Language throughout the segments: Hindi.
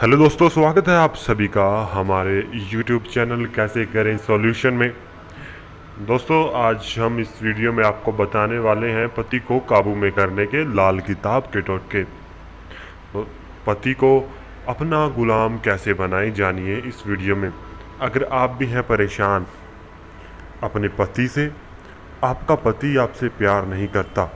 हेलो दोस्तों, स्वागत है आप सभी का हमारे यूट्यूब चैनल कैसे करें सॉल्यूशन में। दोस्तों, आज हम इस वीडियो में आपको बताने वाले हैं पति को काबू में करने के लाल किताब के टोटके। तो पति को अपना गुलाम कैसे बनाए जानिए इस वीडियो में। अगर आप भी हैं परेशान अपने पति से, आपका पति आपसे प्यार नहीं करता।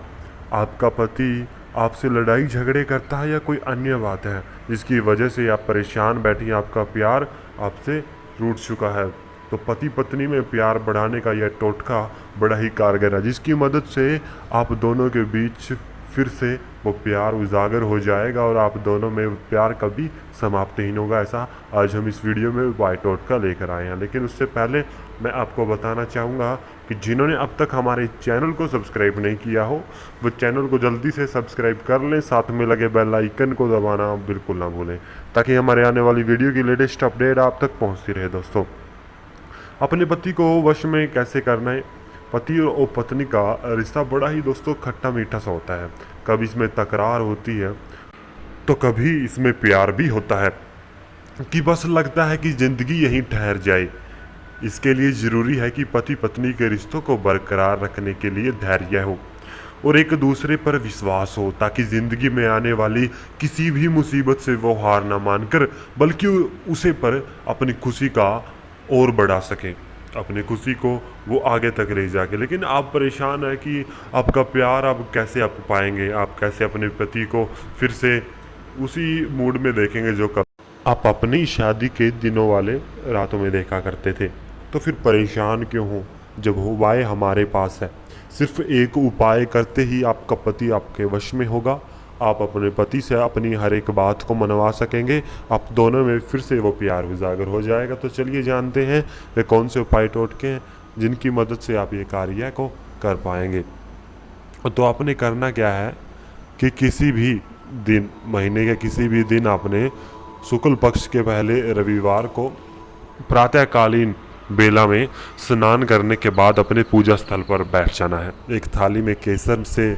आपका पति आपसे लड़ाई झगड़े करता है या कोई अन्य बात है, जिसकी वजह से आप परेशान बैठी आपका प्यार आपसे रूट चुका है। तो पति पत्नी में प्यार बढ़ाने का यह टोटका बड़ा ही कारगर है, जिसकी मदद से आप दोनों के बीच फिर से वो प्यार उजागर हो जाएगा और आप दोनों में प्यार कभी समाप्त नहीं होगा, ऐसा आज हम इस वीडियो में वाई का लेकर आए हैं। लेकिन उससे पहले मैं आपको बताना चाहूँगा कि जिन्होंने अब तक हमारे चैनल को सब्सक्राइब नहीं किया हो, वो चैनल को जल्दी से सब्सक्राइब कर लें, साथ में लगे बेल आइकन को दबाना बिल्कुल ना भूलें, ताकि हमारे आने वाली वीडियो की लेटेस्ट अपडेट आप तक पहुँचती रहे। दोस्तों, अपने पति को वश में कैसे करना है? पति और पत्नी का रिश्ता बड़ा ही दोस्तों खट्टा मीठा सा होता है। कभी इसमें तकरार होती है तो कभी इसमें प्यार भी होता है कि बस लगता है कि ज़िंदगी यहीं ठहर जाए। इसके लिए ज़रूरी है कि पति पत्नी के रिश्तों को बरकरार रखने के लिए धैर्य हो और एक दूसरे पर विश्वास हो, ताकि ज़िंदगी में आने वाली किसी भी मुसीबत से वो हार ना मानकर, बल्कि उसे पर अपनी खुशी का और बढ़ा सकें। अपनी खुशी को वो आगे तक ले जाके। लेकिन आप परेशान है कि आपका प्यार आप कैसे आप पाएँगे? आप कैसे अपने पति को फिर से उसी मूड में देखेंगे जो कब? आप अपनी शादी के दिनों वाले रातों में देखा करते थे। तो फिर परेशान क्यों हो? जब उपाय हमारे पास है। सिर्फ़ एक उपाय करते ही आपका पति आपके वश में होगा। आप अपने पति से अपनी हर एक बात को मनवा सकेंगे। आप दोनों में फिर से वो प्यार उजागर हो जाएगा। तो चलिए जानते हैं वे कौन से उपाय टोटके हैं जिनकी मदद से आप ये कार्य को कर पाएँगे। तो आपने करना क्या है कि किसी भी दिन, महीने के किसी भी दिन आपने शुक्ल पक्ष के पहले रविवार को प्रातःकालीन बेला में स्नान करने के बाद अपने पूजा स्थल पर बैठ जाना है। एक थाली में केसर से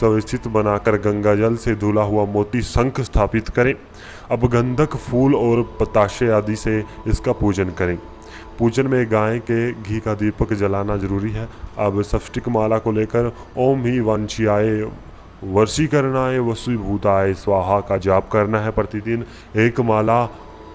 सुव्यवस्थित बनाकर गंगा जल से धुला हुआ मोती शंख स्थापित करें। अब गंधक, फूल और पताशे आदि से इसका पूजन करें। पूजन में गाय के घी का दीपक जलाना ज़रूरी है। अब सष्टिक माला को लेकर ओम ही वंशियाए वर्षीकरणाय वसुभूताय स्वाहा का जाप करना है प्रतिदिन। एक माला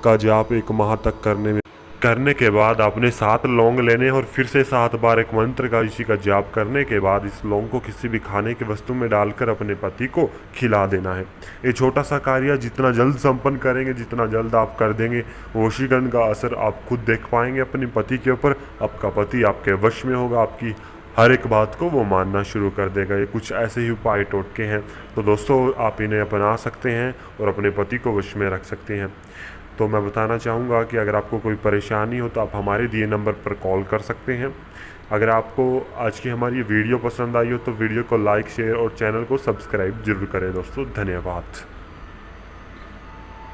का जाप एक माह तक करने में करने के बाद आपने सात लौंग लेने और फिर से सात बार एक मंत्र का इसी का जाप करने के बाद इस लौंग को किसी भी खाने की वस्तु में डालकर अपने पति को खिला देना है। ये छोटा सा कार्य जितना जल्द संपन्न करेंगे, जितना जल्द आप कर देंगे, वशीकरण का असर आप खुद देख पाएँगे, अपने पति के ऊपर। आपका पति आपके वश में होगा, आपकी हर एक बात को वो मानना शुरू कर देगा। ये कुछ ऐसे ही उपाय टोटके हैं। तो दोस्तों, आप इन्हें अपना सकते हैं और अपने पति को वश में रख सकते हैं। तो मैं बताना चाहूँगा कि अगर आपको कोई परेशानी हो तो आप हमारे दिए नंबर पर कॉल कर सकते हैं। अगर आपको आज की हमारी वीडियो पसंद आई हो तो वीडियो को लाइक, शेयर और चैनल को सब्सक्राइब ज़रूर करें दोस्तों। धन्यवाद।